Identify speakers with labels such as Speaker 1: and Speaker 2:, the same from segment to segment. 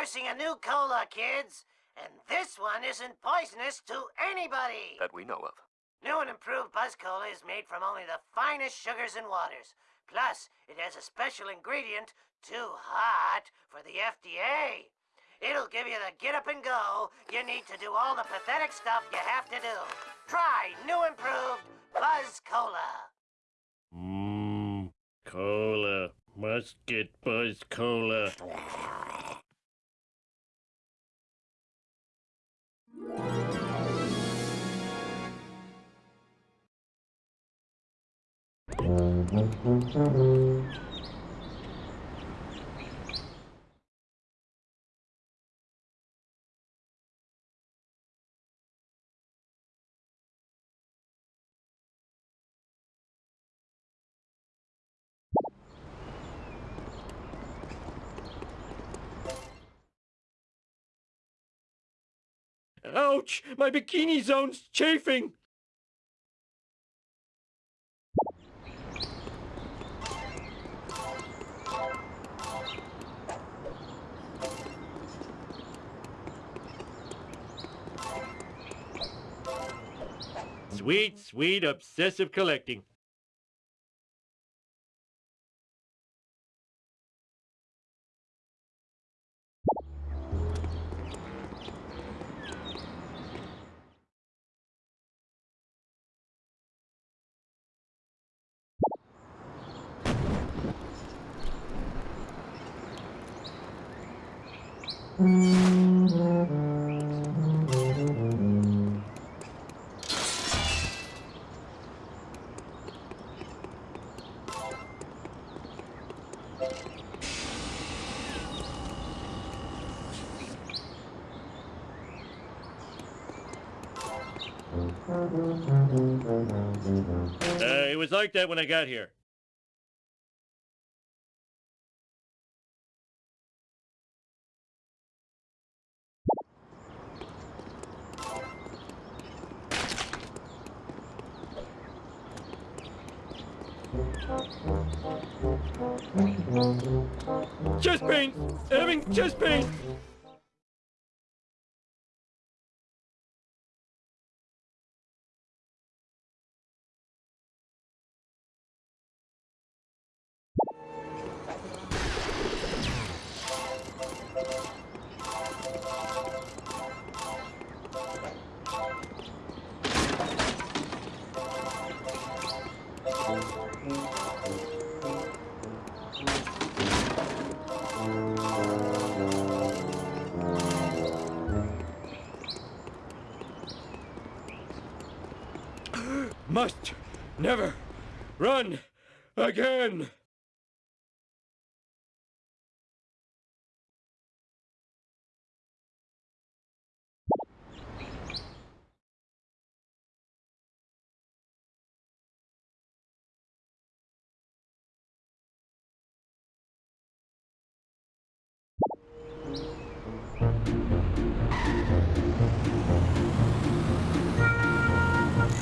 Speaker 1: I'm endorsing a new cola, kids. And this one isn't poisonous to anybody.
Speaker 2: That we know of.
Speaker 1: New and improved Buzz Cola is made from only the finest sugars and waters. Plus, it has a special ingredient, too hot for the FDA. It'll give you the get up and go you need to do all the pathetic stuff you have to do. Try new improved Buzz Cola.
Speaker 3: Mmm, cola. Must get Buzz Cola. Mm-hmm. Ouch! My bikini zone's chafing! Sweet, sweet, obsessive collecting. Like that when I got here. Chest pain! Having chest pain!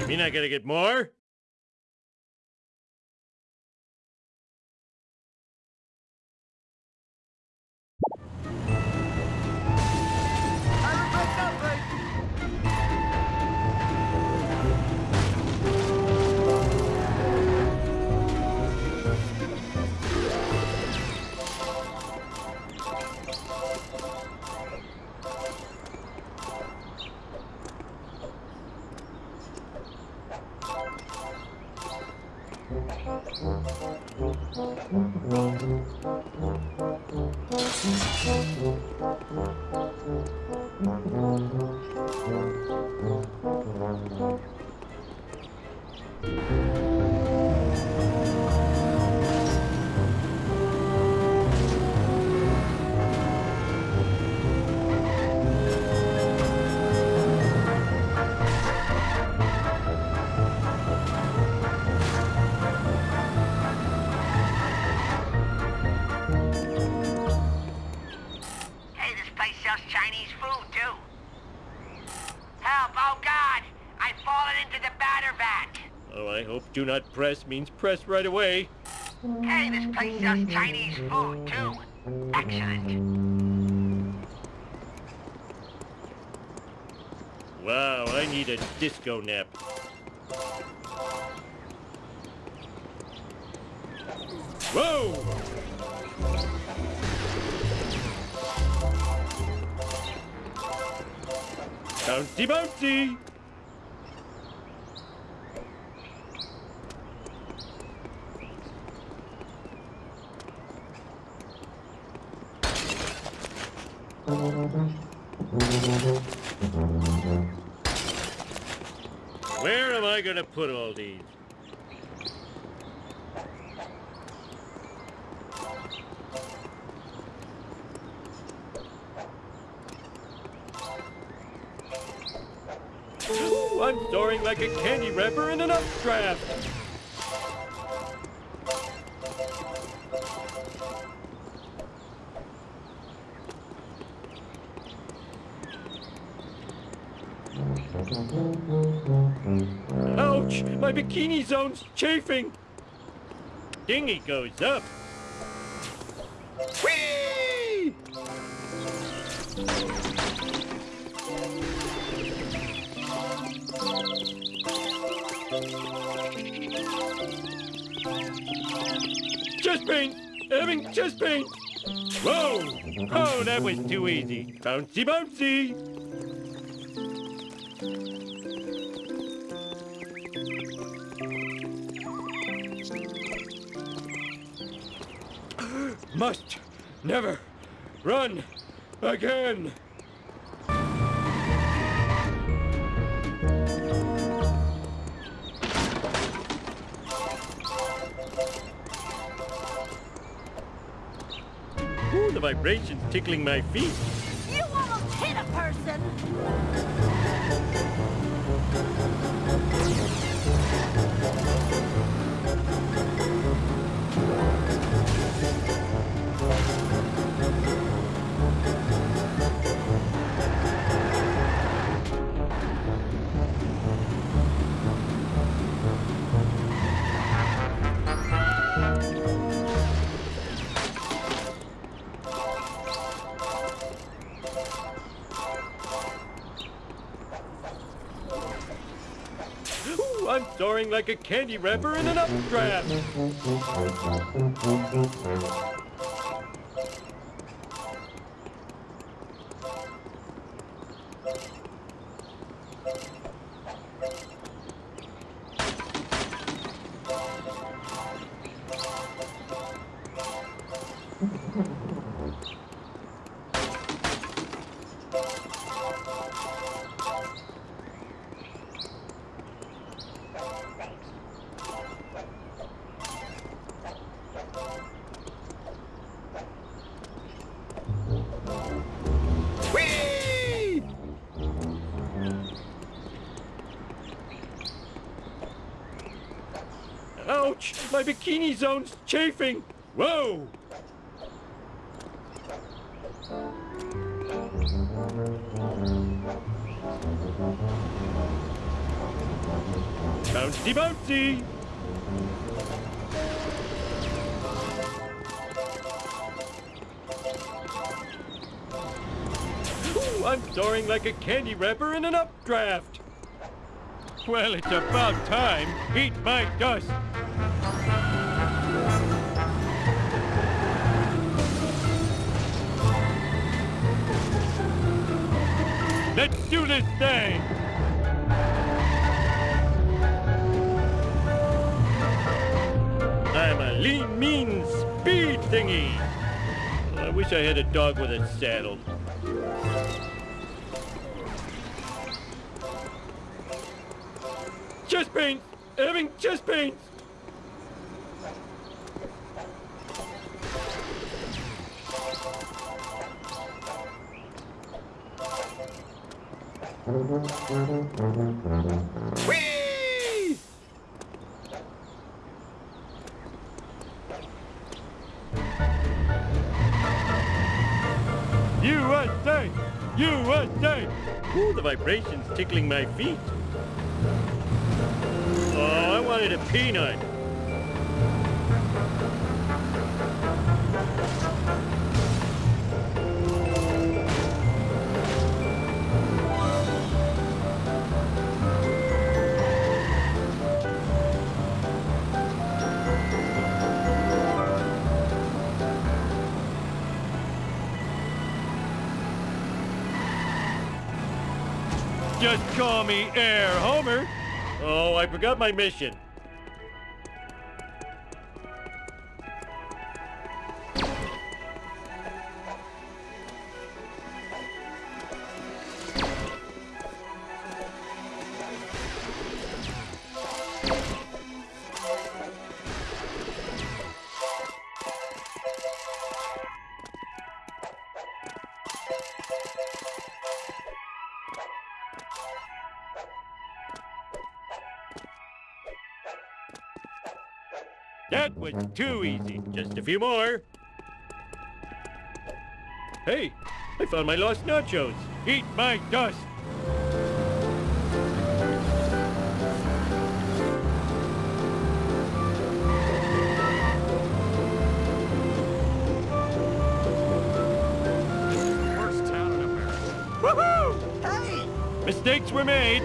Speaker 3: You mean I gotta get more?
Speaker 1: Hey,
Speaker 3: Do not press means press right away.
Speaker 1: Hey, this place sells Chinese food, too. Excellent.
Speaker 3: Wow, I need a disco nap. Whoa! Bouncy, bouncy! Where am I gonna put all these? Ooh, I'm soaring like a candy wrapper in an updraft. Bikini zone's chafing! Dinghy goes up. Whee! Chest pain! Having chest pain! Whoa! Oh, that was too easy. Bouncy, bouncy! Never run again. Ooh, the vibrations tickling my feet. I'm soaring like a candy wrapper in an updraft. Zone's chafing! Whoa! Bouncy, bouncy! I'm soaring like a candy wrapper in an updraft. Well, it's about time. Eat my dust. Let's do this thing. I'm a lean, mean speed thingy. I wish I had a dog with a saddle. USA! Ooh, the vibrations tickling my feet. Oh, I wanted a peanut. Just call me Air Homer. Oh, I forgot my mission. Too easy. Just a few more. Hey, I found my lost nachos. Eat my dust.
Speaker 4: Worst town in America.
Speaker 3: Woohoo!
Speaker 5: Hey!
Speaker 3: Mistakes were made.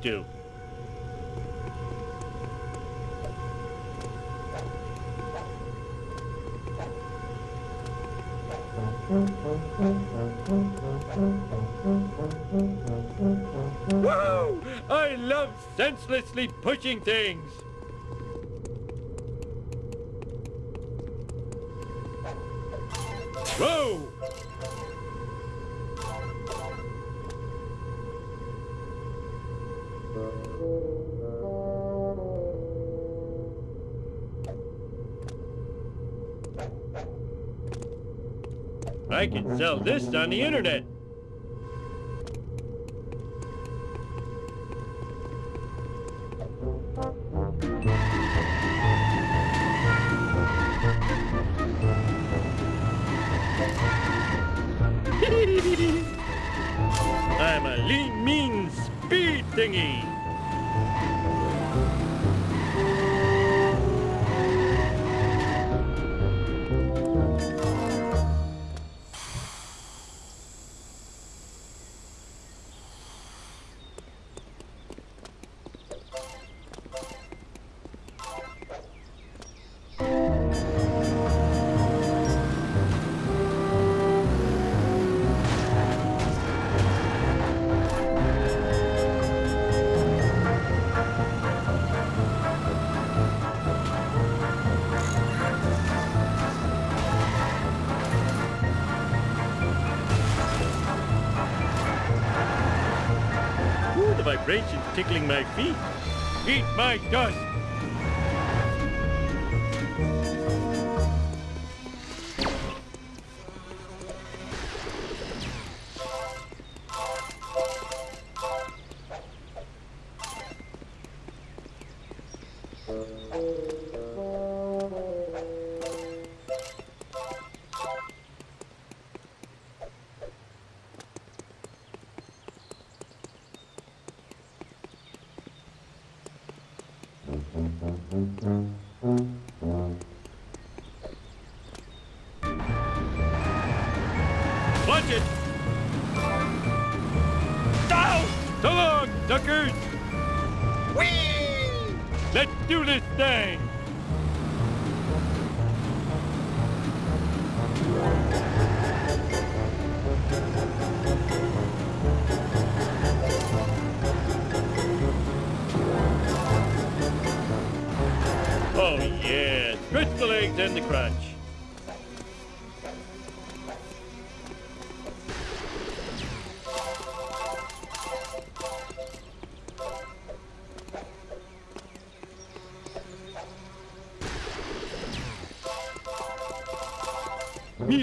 Speaker 3: Do? Woo! I love senselessly pushing things. Whoa! Sell this on the internet. Tickling my feet. Eat my dust. Watch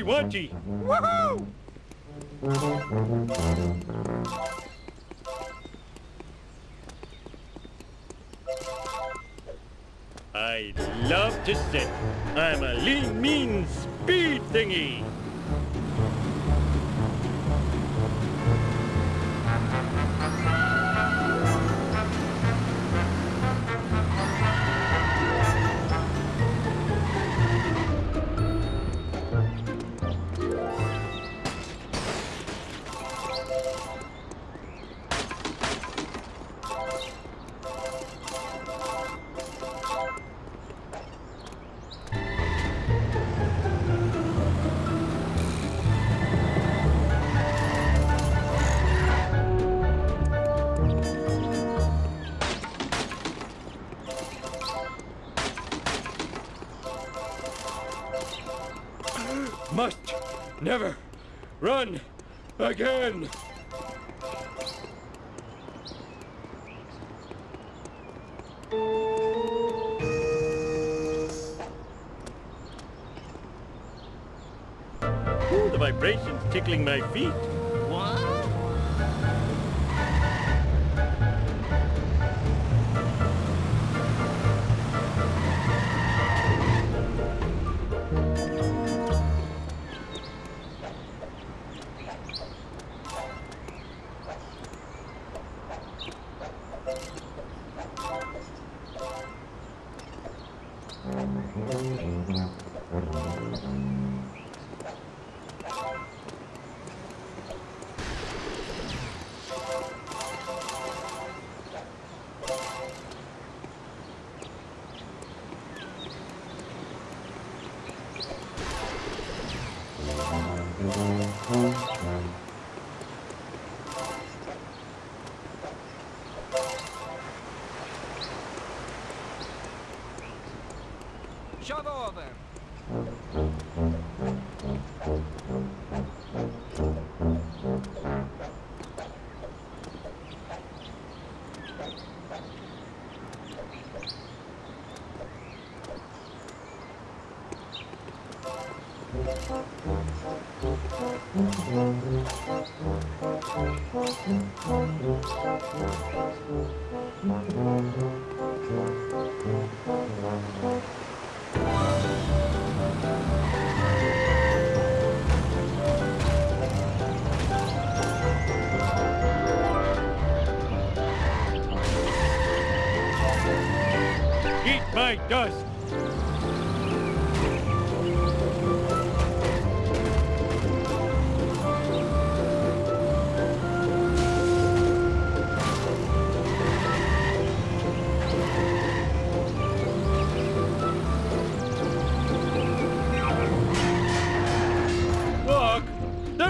Speaker 3: Me again. Ooh, the vibrations tickling my feet.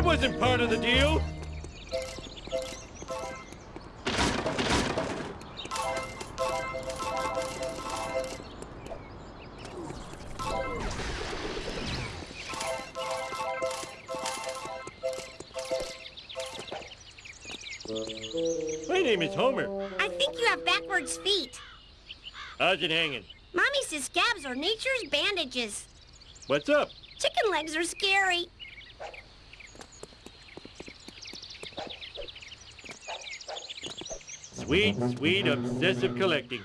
Speaker 3: Wasn't part of the deal. My name is Homer.
Speaker 6: I think you have backwards feet.
Speaker 3: How's it hanging?
Speaker 6: Mommy says scabs are nature's bandages.
Speaker 3: What's up?
Speaker 6: Chicken legs are scary.
Speaker 3: Sweet, sweet, obsessive collecting.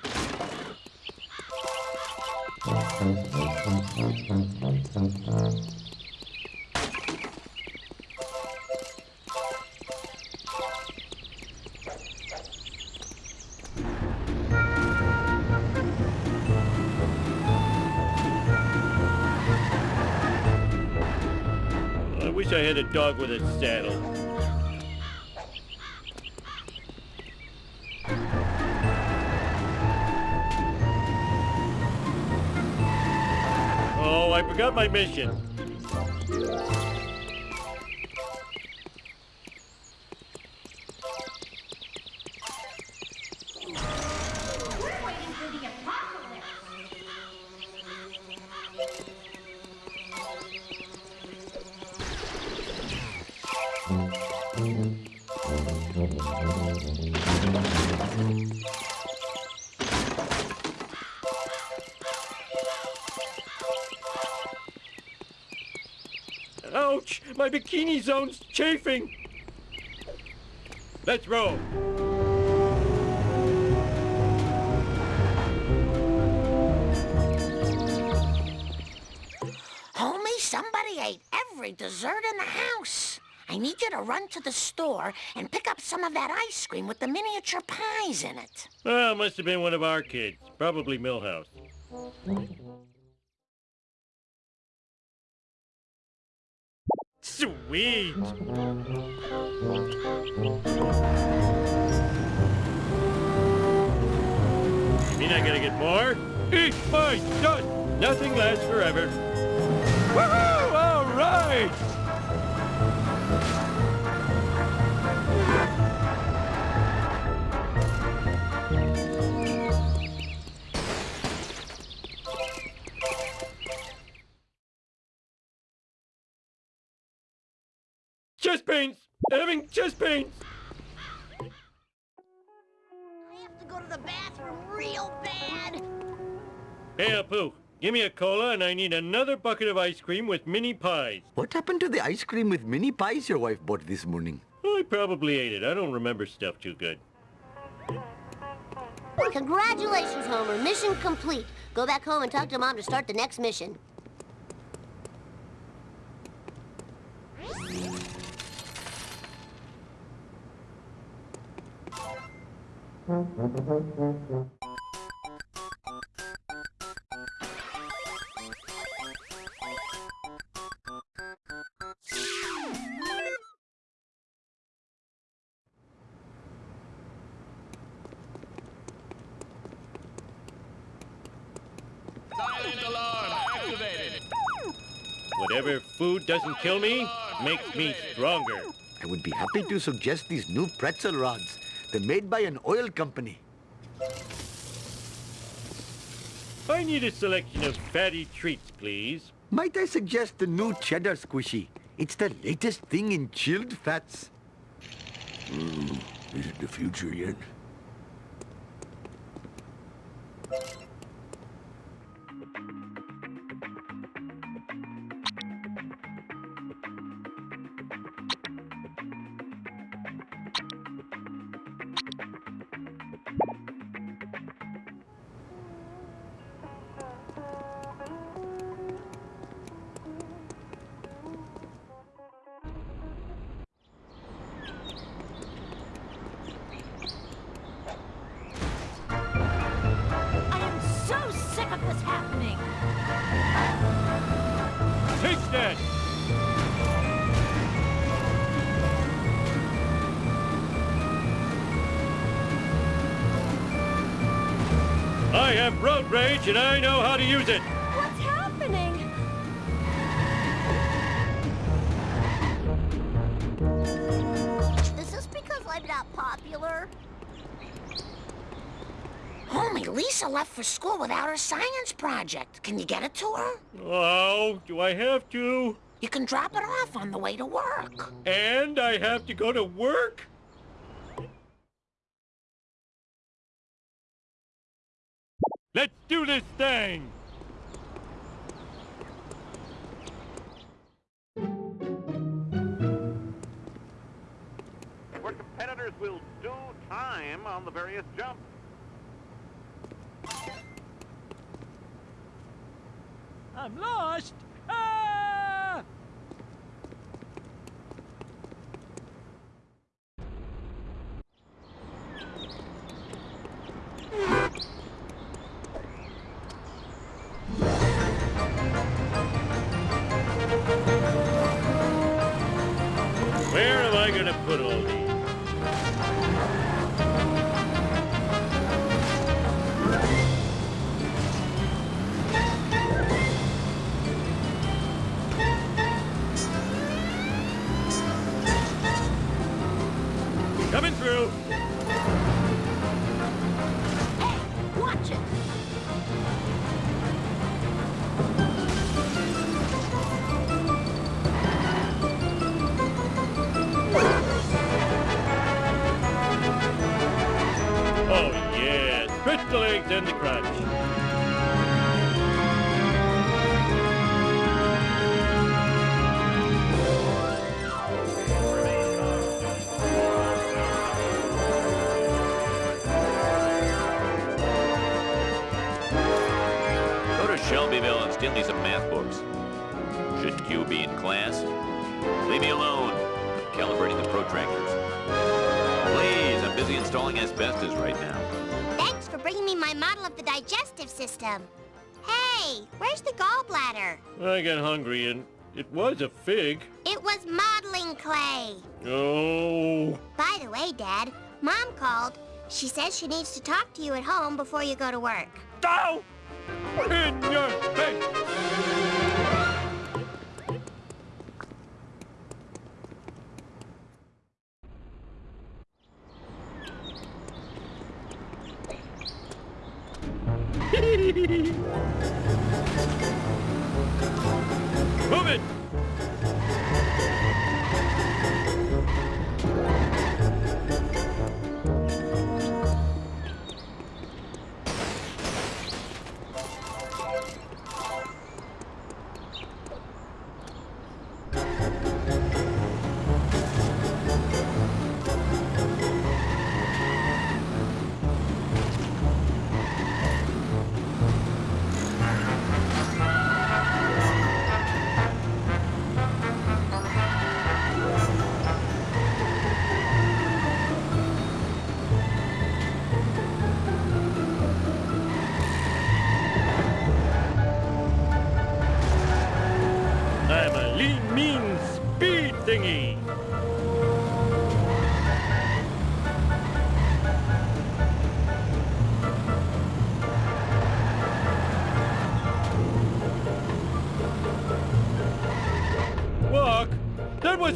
Speaker 3: I wish I had a dog with a saddle. Oh, I forgot my mission. Bikini zone's chafing. Let's roll.
Speaker 7: Homie, somebody ate every dessert in the house. I need you to run to the store and pick up some of that ice cream with the miniature pies in it.
Speaker 3: Well, it must have been one of our kids. Probably Milhouse. Sweet! You mean I gotta get more? Eat my dust! Nothing lasts forever. Woohoo! All right! Chest pains! Having chest pains!
Speaker 8: I have to go to the bathroom real bad.
Speaker 3: Hey, Apu, give me a cola and I need another bucket of ice cream with mini pies.
Speaker 9: What happened to the ice cream with mini pies your wife bought this morning?
Speaker 3: I probably ate it. I don't remember stuff too good.
Speaker 6: Congratulations, Homer. Mission complete. Go back home and talk to Mom to start the next mission.
Speaker 3: Whatever food doesn't kill me makes me stronger.
Speaker 9: I would be happy to suggest these new pretzel rods. They're made by an oil company.
Speaker 3: I need a selection of fatty treats, please.
Speaker 9: Might I suggest the new cheddar squishy? It's the latest thing in chilled fats.
Speaker 10: Hmm, Is it the future yet?
Speaker 3: Rage and I know how to use it.
Speaker 8: What's happening?
Speaker 6: Is this because I'm not popular?
Speaker 7: Homie, Lisa left for school without her science project. Can you get it to her?
Speaker 3: Oh, do I have to?
Speaker 7: You can drop it off on the way to work.
Speaker 3: And I have to go to work? Let's do this thing!
Speaker 11: where competitors will do time on the various jumps.
Speaker 12: I'm lost. Ah!
Speaker 3: Gonna put all these? Coming through!
Speaker 6: Digestive system. Hey, where's the gallbladder?
Speaker 3: I got hungry and it was a fig.
Speaker 6: It was modeling clay.
Speaker 3: Oh.
Speaker 6: By the way, Dad, Mom called. She says she needs to talk to you at home before you go to work.
Speaker 3: Ow! In your face! Move it!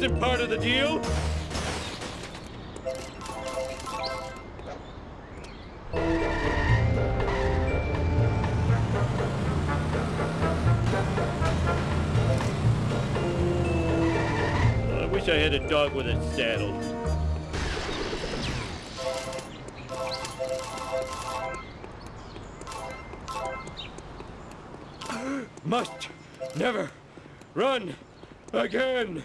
Speaker 3: Wasn't part of the deal. I wish I had a dog with a saddle. Must never run again.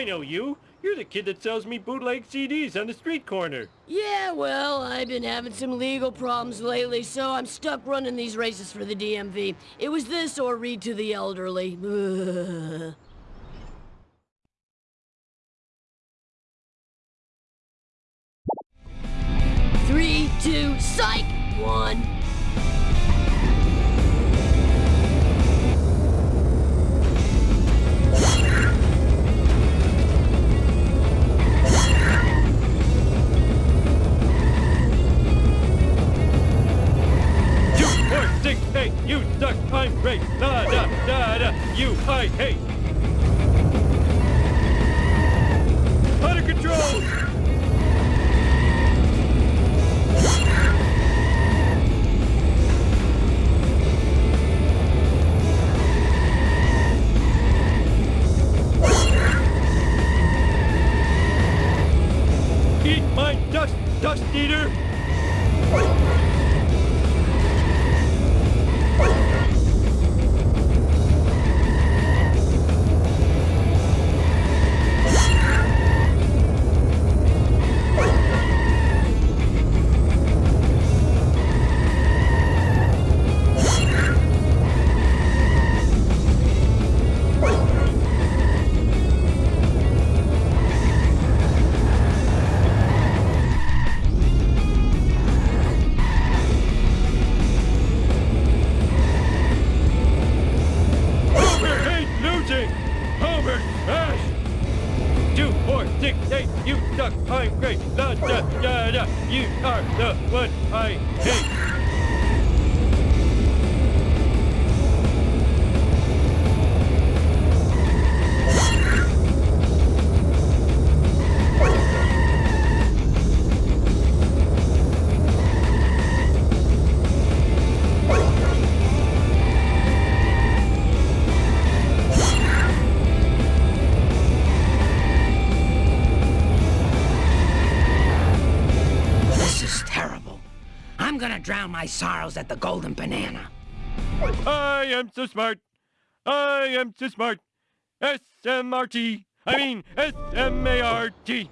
Speaker 3: I know you. You're the kid that sells me bootleg CDs on the street corner.
Speaker 13: Yeah, well, I've been having some legal problems lately, so I'm stuck running these races for the DMV. It was this or read to the elderly. Three, two, psych! One.
Speaker 7: Drown my sorrows at the Golden Banana.
Speaker 3: I am so smart! I am so smart! S-M-R-T! I mean, S-M-A-R-T!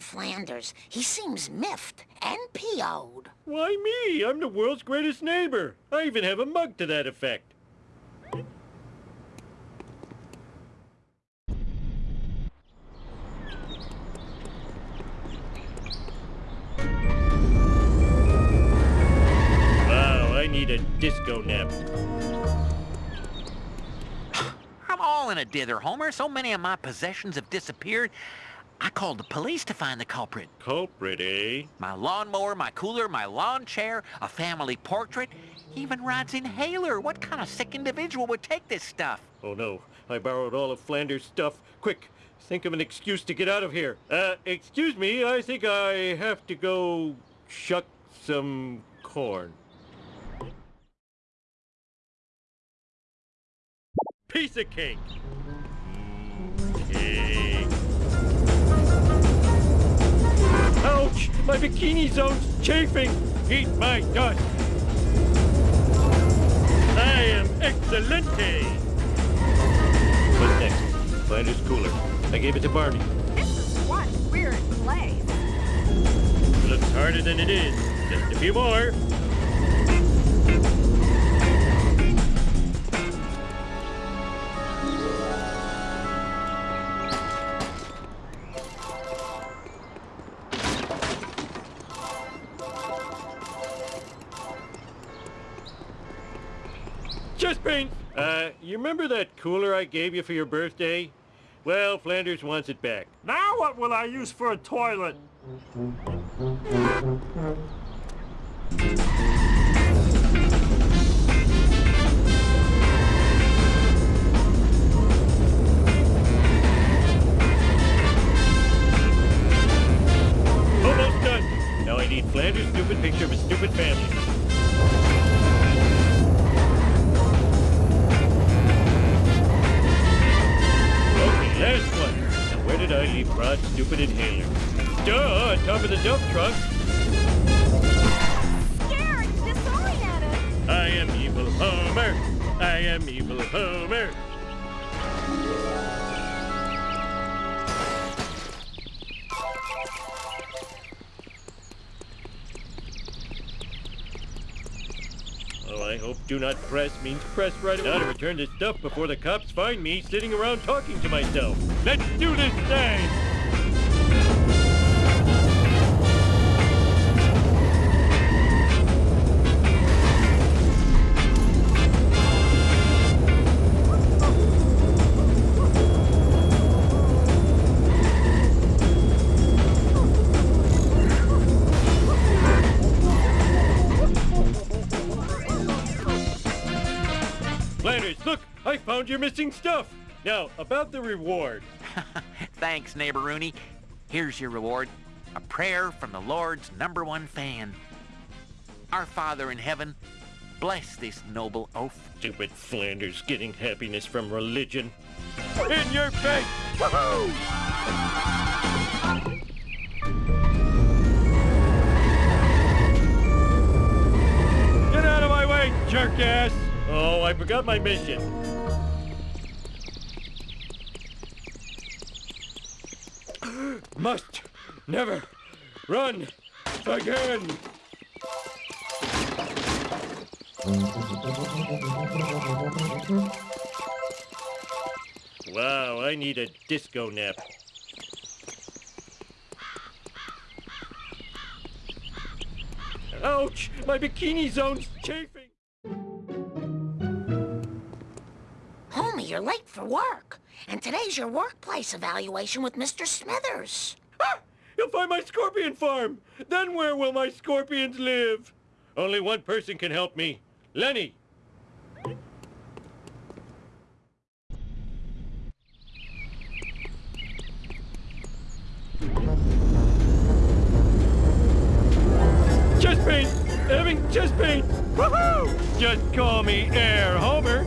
Speaker 7: Ned Flanders. He seems miffed and PO'd.
Speaker 3: Why me? I'm the world's greatest neighbor. I even have a mug to that effect. Wow, I need a disco nap.
Speaker 14: I'm all in a dither, Homer. So many of my possessions have disappeared. I called the police to find the culprit.
Speaker 3: Culprit, eh?
Speaker 14: My lawnmower, my cooler, my lawn chair, a family portrait, even Rod's inhaler. What kind of sick individual would take this stuff?
Speaker 3: Oh no, I borrowed all of Flanders' stuff. Quick, think of an excuse to get out of here. Uh, excuse me, I think I have to go shuck some corn. Piece of cake. Cake. Ouch! My bikini zone's chafing! Eat my dust! I am excelente! What's next? Flanders cooler. I gave it to Barney.
Speaker 2: This is one weird place.
Speaker 3: Looks harder than it is. Just a few more. You remember that cooler I gave you for your birthday? Well, Flanders wants it back.
Speaker 4: Now what will I use for a toilet?
Speaker 3: Almost done. Now I need Flanders' stupid picture of a stupid family. Where did I leave Rod's stupid inhaler? Duh, on top of the dump truck.
Speaker 2: Scared, disoriented.
Speaker 3: I am evil Homer. I am evil Homer. I hope do not press means press right now to return this stuff before the cops find me sitting around talking to myself. Let's do this thing! Found your missing stuff! Now, about the reward.
Speaker 14: Thanks, neighbor Rooney. Here's your reward. A prayer from the Lord's number one fan. Our Father in heaven, bless this noble oaf.
Speaker 3: Stupid Flanders getting happiness from religion. In your face! Woohoo! Get out of my way, jerk ass! Oh, I forgot my mission. Must never run again. Wow, I need a disco nap. Ouch! My bikini zone's chafing!
Speaker 7: Homie, you're late for work. And today's your workplace evaluation with Mr. Smithers.
Speaker 3: Ah! You'll find my scorpion farm! Then where will my scorpions live? Only one person can help me. Lenny! Chest pain! Having chest pain! Woohoo! Just call me Air Homer.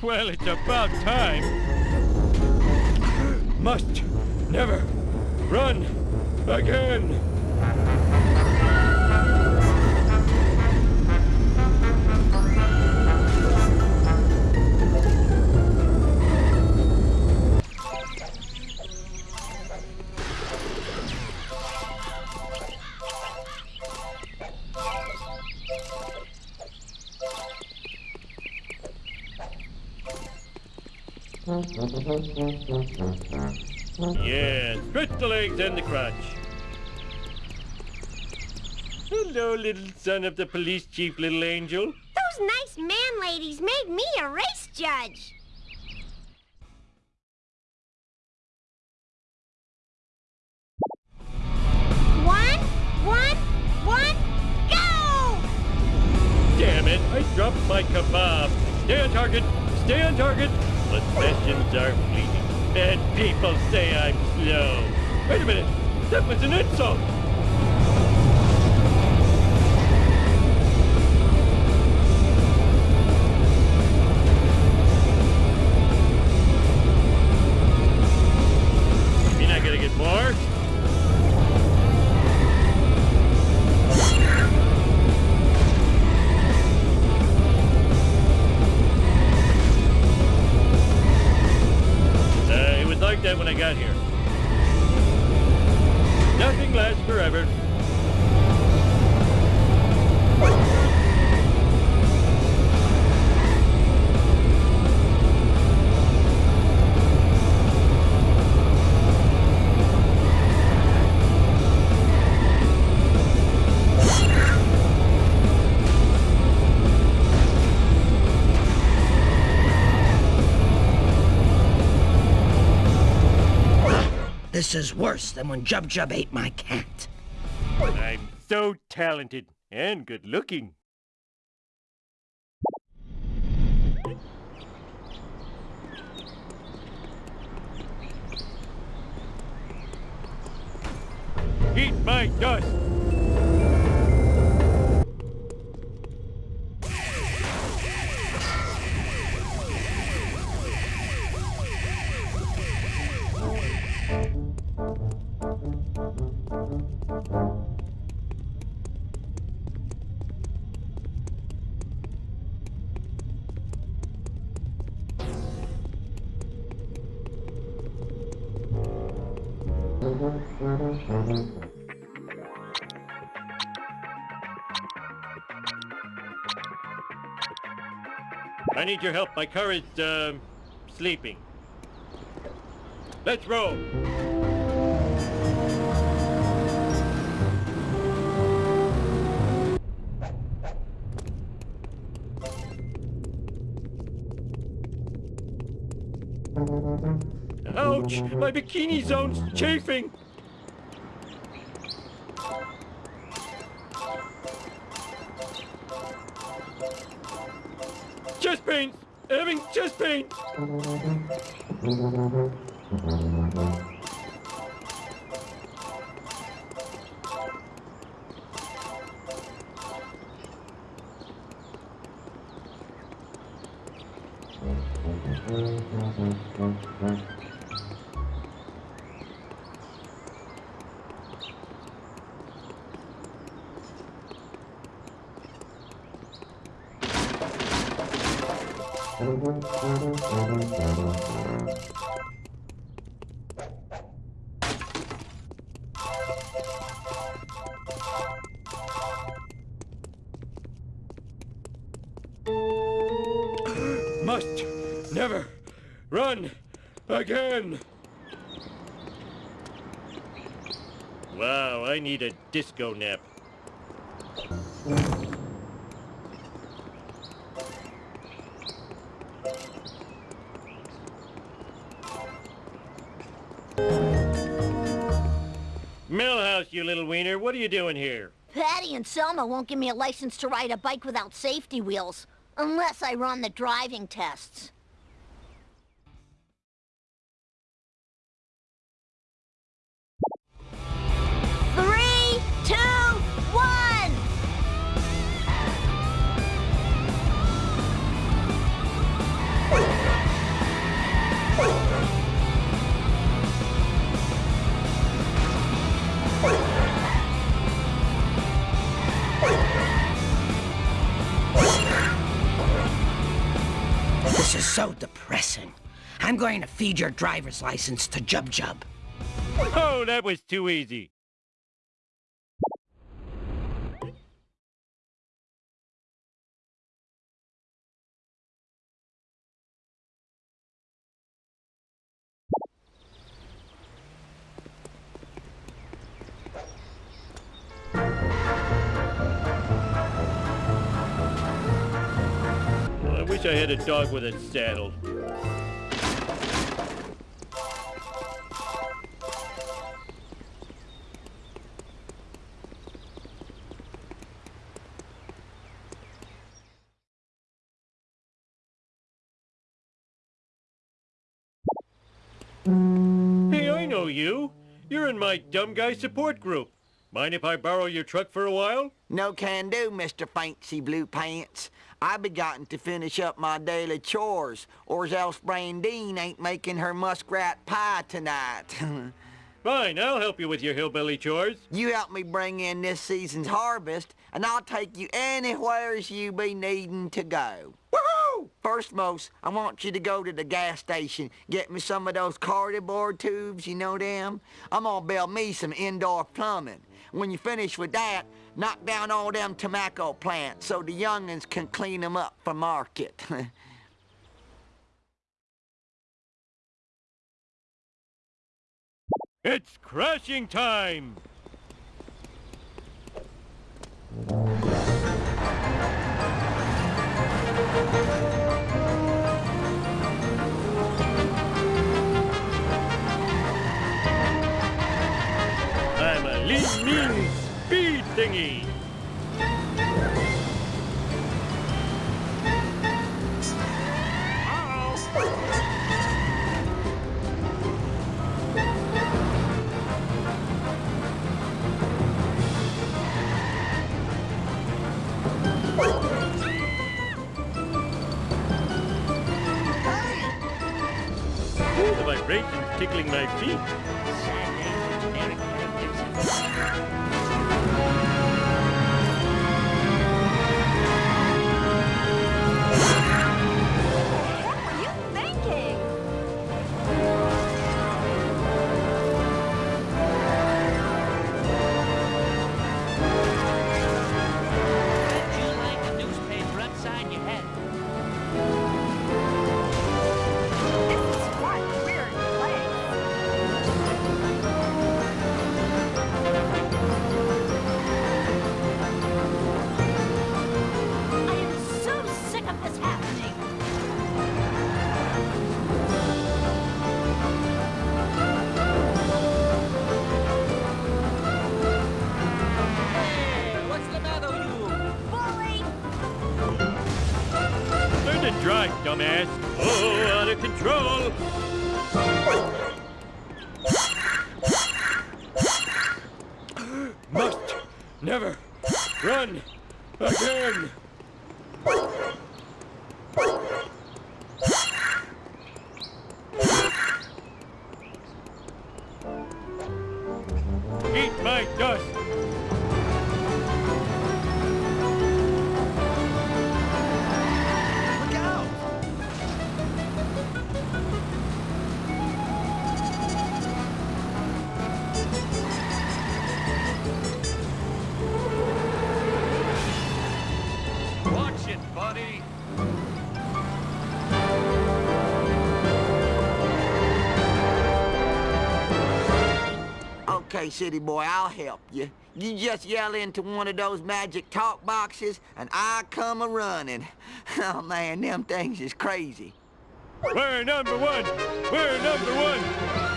Speaker 3: Well, it's about time. Must never run again. Yeah, stretch the legs and the crotch. Hello, little son of the police chief, little angel.
Speaker 6: Those nice man ladies made me a race judge. One, one, one, go!
Speaker 3: Damn it, I dropped my kebab. Stay on target, stay on target. The sessions are fleeting, and people say I'm slow. Wait a minute, that was an insult.
Speaker 7: This is worse than when Jub Jub ate my cat.
Speaker 3: I'm so talented and good looking. Eat my dust! I need your help. My car is, um, sleeping. Let's roll. Ouch! My bikini zone's chafing! Chest pain! Having chest pain! Must never run again! Wow, I need a disco nap.
Speaker 2: And Selma won't give me a license to ride a bike without safety wheels. Unless I run the driving tests.
Speaker 7: This is so depressing. I'm going to feed your driver's license to Jub Jub.
Speaker 3: Oh, that was too easy. Wish I had a dog with a saddle. Hey, I know you. You're in my dumb guy support group. Mind if I borrow your truck for a while?
Speaker 15: No can do, Mr. Fancy Blue Pants. I begotten to finish up my daily chores, or else Brandine ain't making her muskrat pie tonight.
Speaker 3: Fine, I'll help you with your hillbilly chores.
Speaker 15: you help me bring in this season's harvest, and I'll take you anywheres you be needing to go. Woohoo! First, most, I want you to go to the gas station, get me some of those cardboard tubes, you know them? I'm gonna build me some indoor plumbing. When you finish with that, knock down all them tobacco plants so the young'uns can clean 'em up for market.
Speaker 3: It's crashing time! I'm a lean, mean The vibrations tickling my feet.
Speaker 15: Okay, city boy, I'll help you. You just yell into one of those magic talk boxes, and I come a running. Oh man, them things is crazy.
Speaker 3: We're number one! We're number one!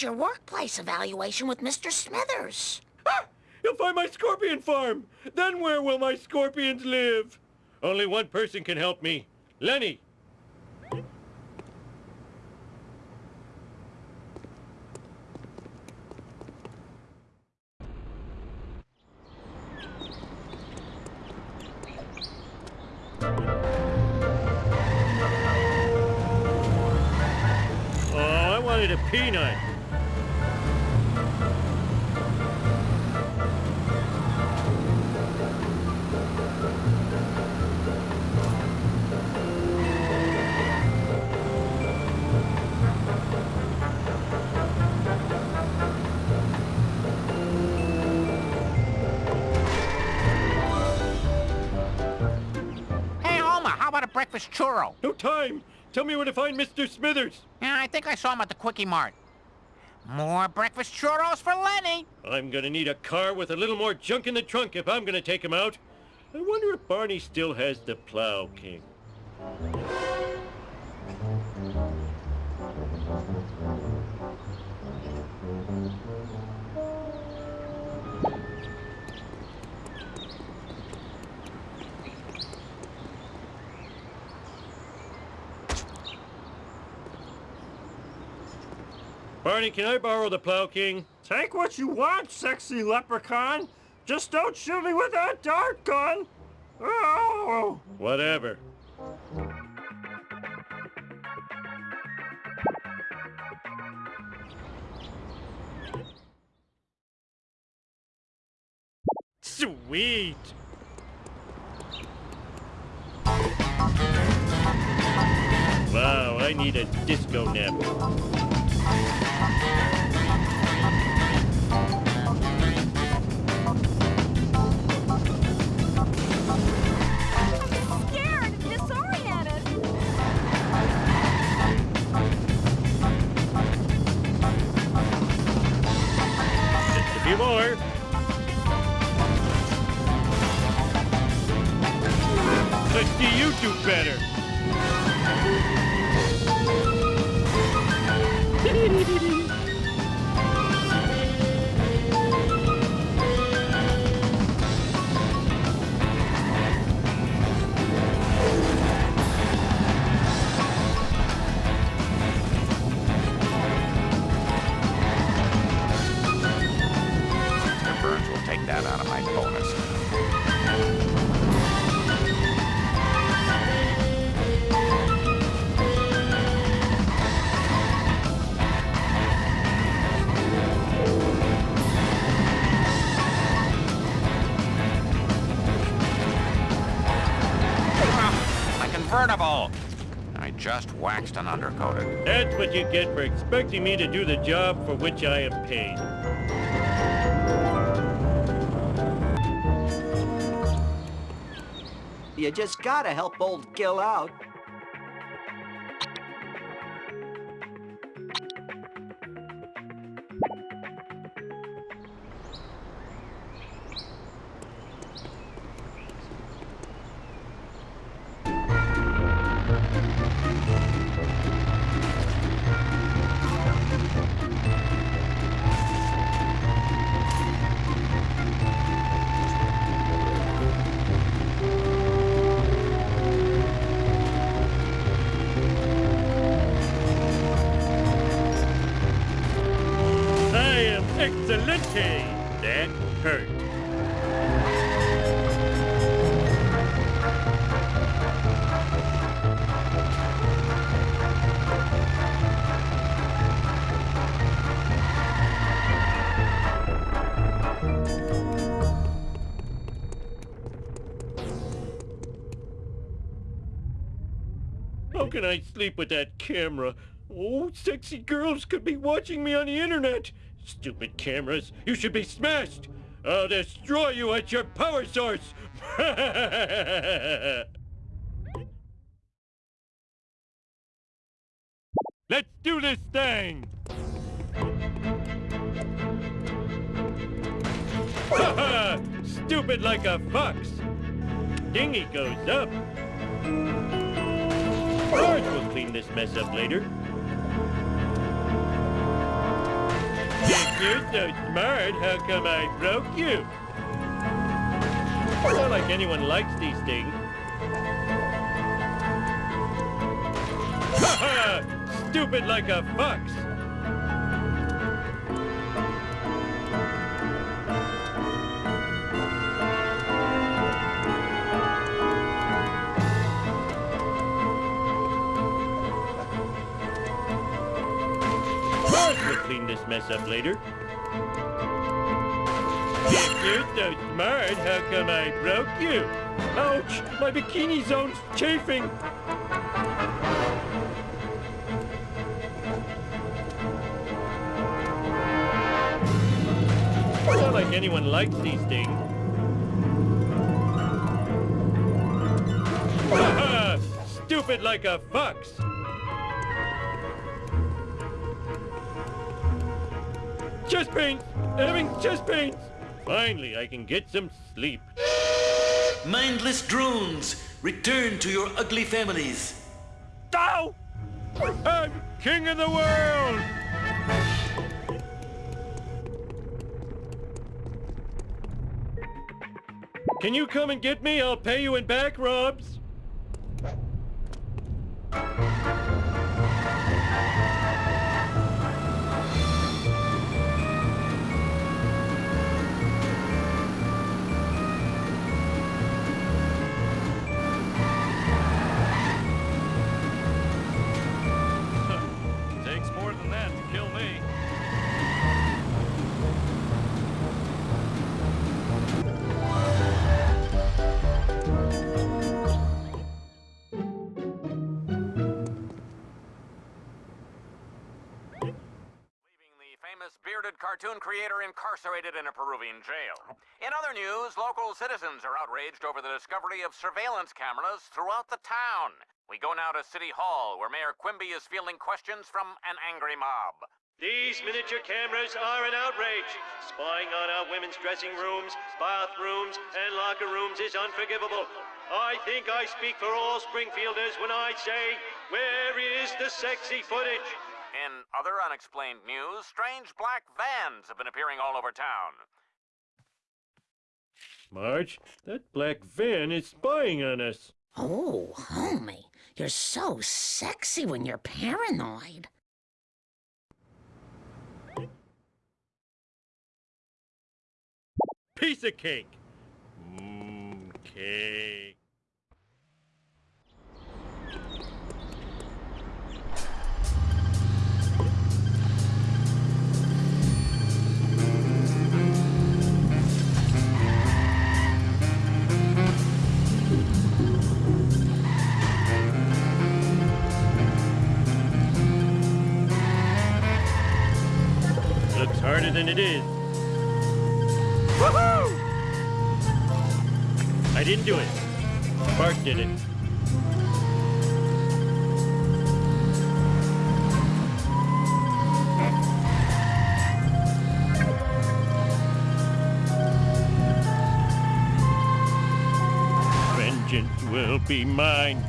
Speaker 7: Your workplace evaluation with Mr. Smithers.
Speaker 3: Ah! You'll find my scorpion farm. Then where will my scorpions live? Only one person can help me. Lenny. Oh, I wanted a peanut.
Speaker 14: Breakfast churro?
Speaker 3: No time. Tell me where to find Mr. Smithers.
Speaker 14: Yeah, I think I saw him at the Kwik-E-Mart. More breakfast churros for Lenny.
Speaker 3: I'm gonna need a car with a little more junk in the trunk if I'm gonna take him out. I wonder if Barney still has the Plow King. Barney, can I borrow the Plow King?
Speaker 4: Take what you want, sexy leprechaun. Just don't shoot me with that dart gun. Oh!
Speaker 3: Whatever. Sweet! Wow, I need a disco nap. Let's see you do better.
Speaker 14: Dee dee dee dee! Just waxed and undercoated.
Speaker 3: That's what you get for expecting me to do the job for which I am paid.
Speaker 16: You just gotta help old Gil out.
Speaker 3: How can I sleep with that camera? Oh, sexy girls could be watching me on the internet. Stupid cameras, you should be smashed. I'll destroy you at your power source. Let's do this thing. Stupid like a fox. Dinghy goes up. George will clean this mess up later. If you're so smart, how come I broke you? Not like anyone likes these things. Stupid like a fox. Mess up later. You're so smart, how come I broke you? Ouch! My bikini zone's chafing! It's not like anyone likes these things. Stupid like a fox! Chest pains! Having chest pains! Finally, I can get some sleep.
Speaker 10: Mindless drones, return to your ugly families.
Speaker 3: Ow! I'm king of the world! Can you come and get me? I'll pay you in back rubs.
Speaker 11: Cartoon creator incarcerated in a Peruvian jail. In other news, local citizens are outraged over the discovery of surveillance cameras throughout the town. We go now to City Hall, where Mayor Quimby is fielding questions from an angry mob.
Speaker 3: These miniature cameras are an outrage. Spying on our women's dressing rooms, bathrooms, and locker rooms is unforgivable. I think I speak for all Springfielders when I say, where is the sexy footage?
Speaker 11: In other unexplained news, strange black vans have been appearing all over town.
Speaker 3: Marge, that black van is spying on us.
Speaker 7: Oh, homie, you're so sexy when you're paranoid.
Speaker 3: Piece of cake. Mmm, cake. Than it is. Woohoo! I didn't do it. Bart did it. Vengeance will be mine.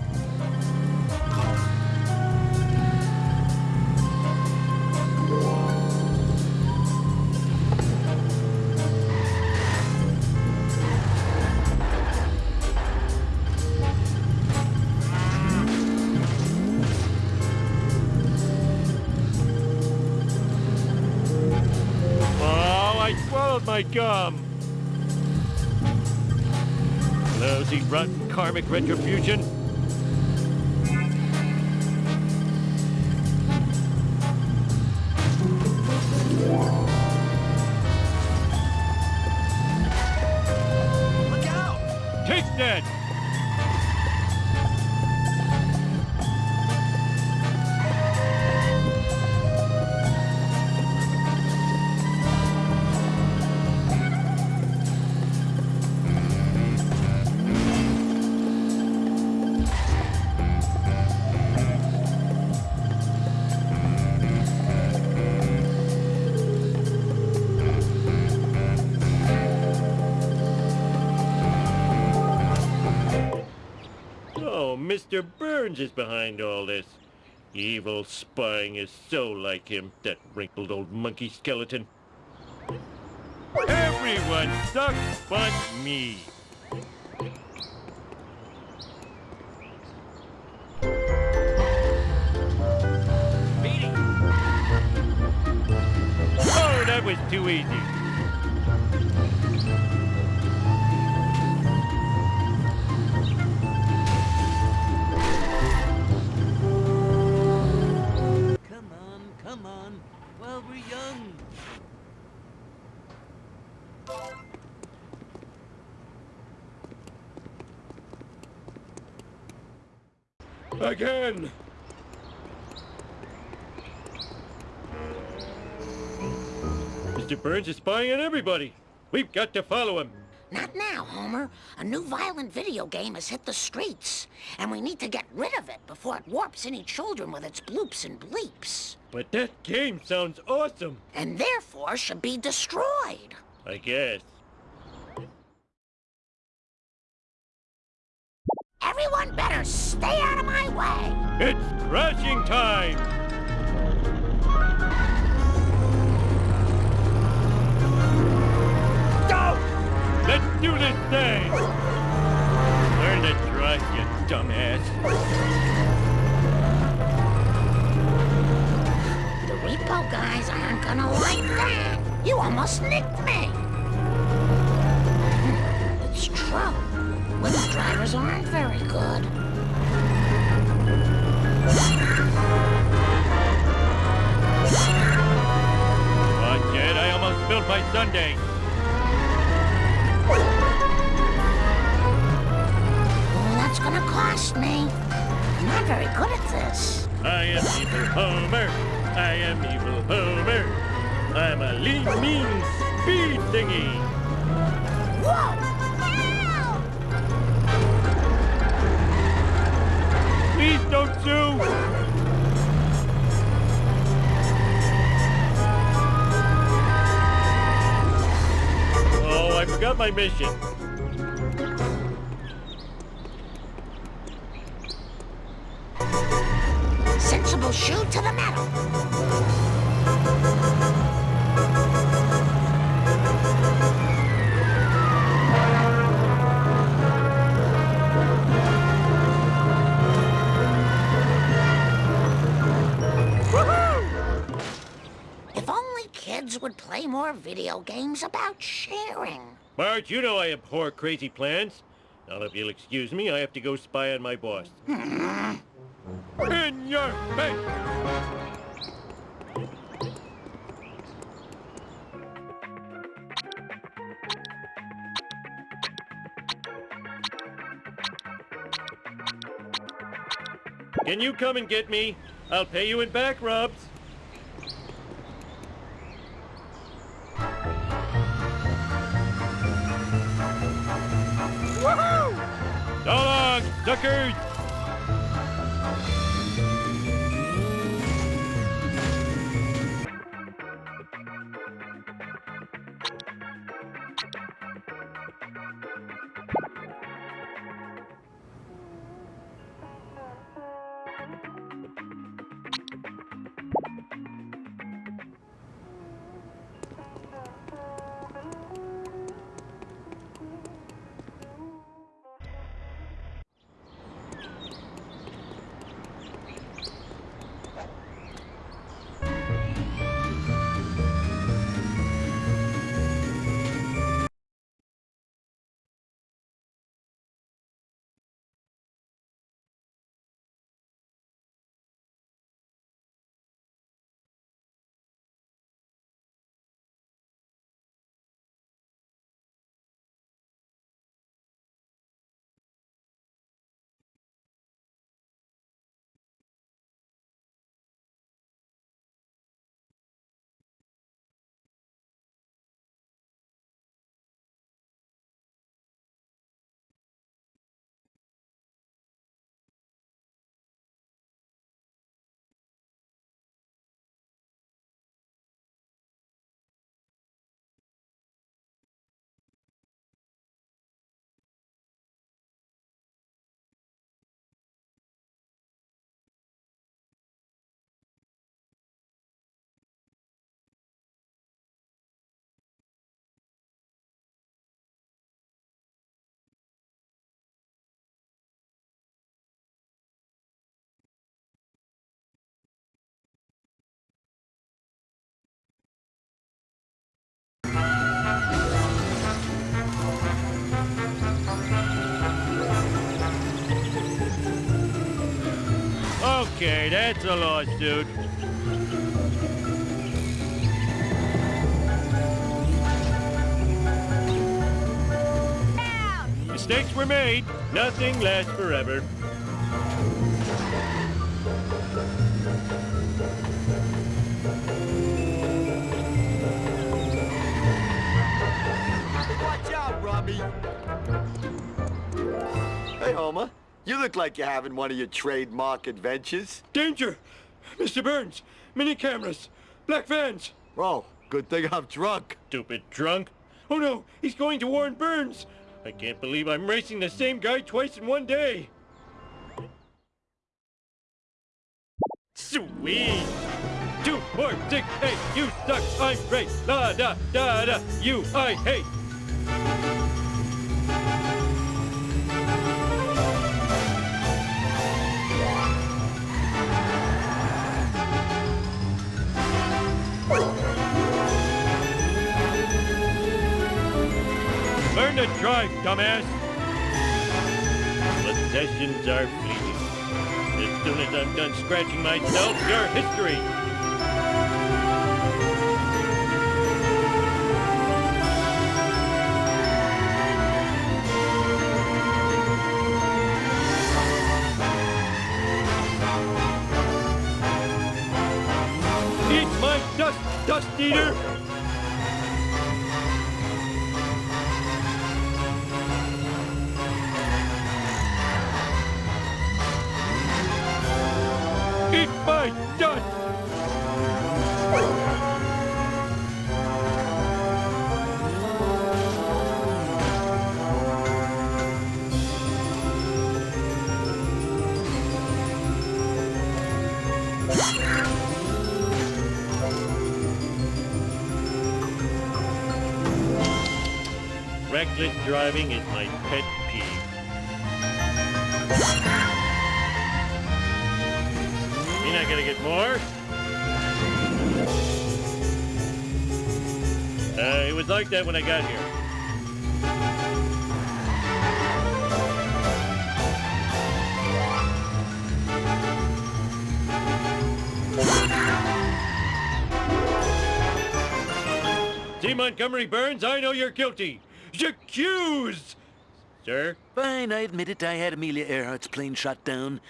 Speaker 3: Rotten karmic retribution. Evil spying is so like him, that wrinkled old monkey skeleton. Everyone sucks but me. Oh, that was too easy.
Speaker 17: Come on, while we're young.
Speaker 3: Again! Mr. Burns is spying on everybody. We've got to follow him.
Speaker 7: Not now, Homer. A new violent video game has hit the streets, and we need to get rid of it before it warps any children with its bloops and bleeps.
Speaker 3: But that game sounds awesome.
Speaker 7: And therefore should be destroyed.
Speaker 3: I guess.
Speaker 7: Everyone better stay out of my way.
Speaker 3: It's crashing time! Do this thing! Learn to drive, you dumbass.
Speaker 7: The repo guys aren't gonna like that. You almost nicked me. Hmm, it's true. Women drivers aren't very good.
Speaker 3: Watch it, I almost spilled my sundae.
Speaker 7: Gonna cost me. I'm not very good at this.
Speaker 3: I am evil Homer. I am evil Homer. I'm a lean, mean speed thingy.
Speaker 7: Whoa!
Speaker 3: Please don't sue. Oh, I forgot my mission.
Speaker 7: Kids would play more video games about sharing.
Speaker 3: Marge, you know I abhor crazy plans. Now, if you'll excuse me, I have to go spy on my boss. In your face! Can you come and get me? I'll pay you in back rubs. Long, Okay, that's a loss, dude. Mistakes were made. Nothing lasts forever.
Speaker 18: Watch out, Robbie. Hey, Homer. You look like you're having one of your trademark adventures.
Speaker 3: Danger! Mr. Burns, mini cameras, black vans.
Speaker 18: Oh, good thing I'm drunk.
Speaker 3: Stupid drunk. Oh no, he's going to Warren Burns. I can't believe I'm racing the same guy twice in one day. Sweet! Two, four, six, eight, you suck, I'm great. La da da da, you I hate. Learn to drive, dumbass. Possessions are fleeting. As soon as I'm done scratching myself, you're history. Eat my dust, dust eater! Driving is my pet peeve. You're not gonna get more? Uh, it was like that when I got here. Montgomery Burns, I know you're guilty. Accused! Sir?
Speaker 10: Fine, I admit it. I had Amelia Earhart's plane shot down.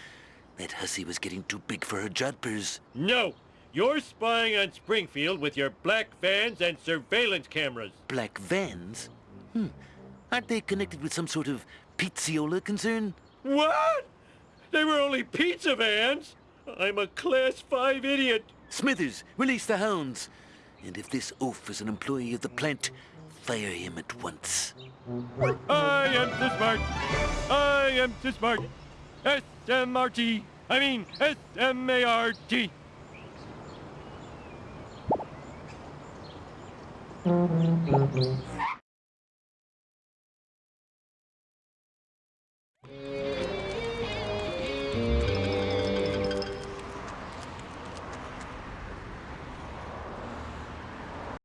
Speaker 10: That hussy was getting too big for her jodhpurs.
Speaker 3: No! You're spying on Springfield with your black vans and surveillance cameras.
Speaker 10: Black vans? Hmm. Aren't they connected with some sort of pizziola concern?
Speaker 3: What? They were only pizza vans? I'm a class 5 idiot.
Speaker 10: Smithers, release the hounds. And if this oaf is an employee of the plant, Fire him at once.
Speaker 3: I am too smart. I am too smart. S-M-R-T. I mean, S-M-A-R-T.